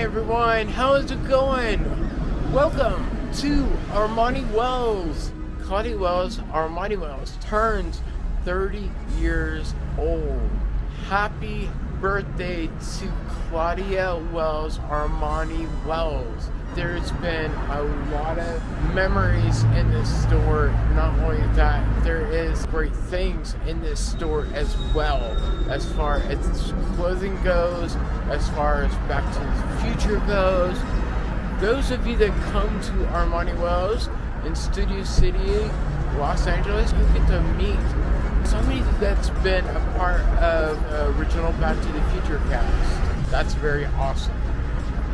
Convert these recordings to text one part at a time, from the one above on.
everyone, how is it going? Welcome to Armani Wells. Claudia Wells, Armani Wells turns 30 years old. Happy birthday to Claudia Wells, Armani Wells. There's been a lot of memories in this store. Not only that, there is great things in this store as well, as far as clothing goes, as far as Back to the Future goes. Those of you that come to Armani Wells in Studio City, Los Angeles, you get to meet that's been a part of original Back to the Future cast. That's very awesome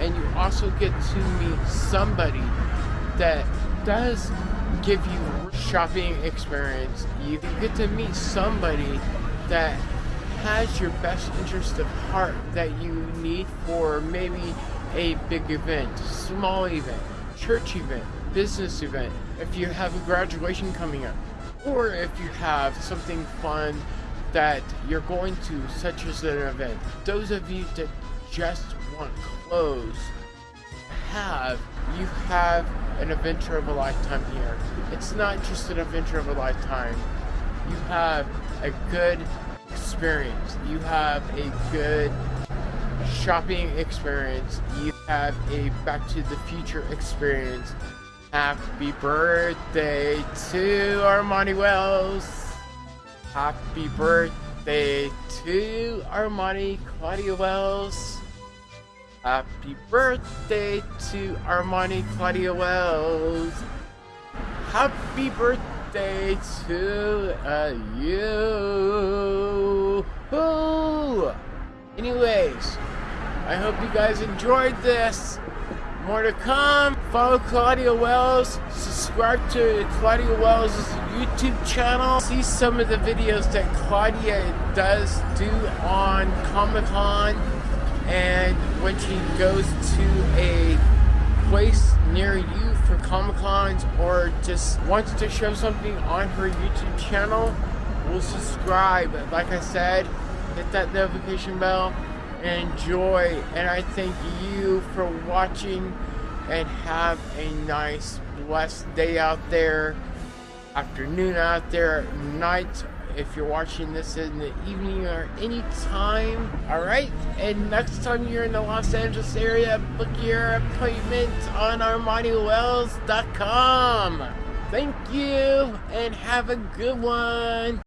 and you also get to meet somebody that does give you shopping experience. You get to meet somebody that has your best interest of heart that you need for maybe a big event, small event, church event, business event, if you have a graduation coming up, or if you have something fun that you're going to, such as an event. Those of you that just want clothes have you have an adventure of a lifetime here. It's not just an adventure of a lifetime. You have a good experience. You have a good shopping experience. You have a back to the future experience happy birthday to armani wells happy birthday to armani claudia wells Happy birthday to Armani Claudia Wells. Happy birthday to uh, you. Ooh. Anyways, I hope you guys enjoyed this. More to come. Follow Claudia Wells. Subscribe to Claudia Wells' YouTube channel. See some of the videos that Claudia does do on Comic Con and when she goes to a place near you for Comic Cons or just wants to show something on her YouTube channel, will subscribe. Like I said, hit that notification bell and enjoy. And I thank you for watching and have a nice, blessed day out there, afternoon out there, night if you're watching this in the evening or any time. Alright, and next time you're in the Los Angeles area, book your appointment on ArmaniWells.com. Thank you, and have a good one.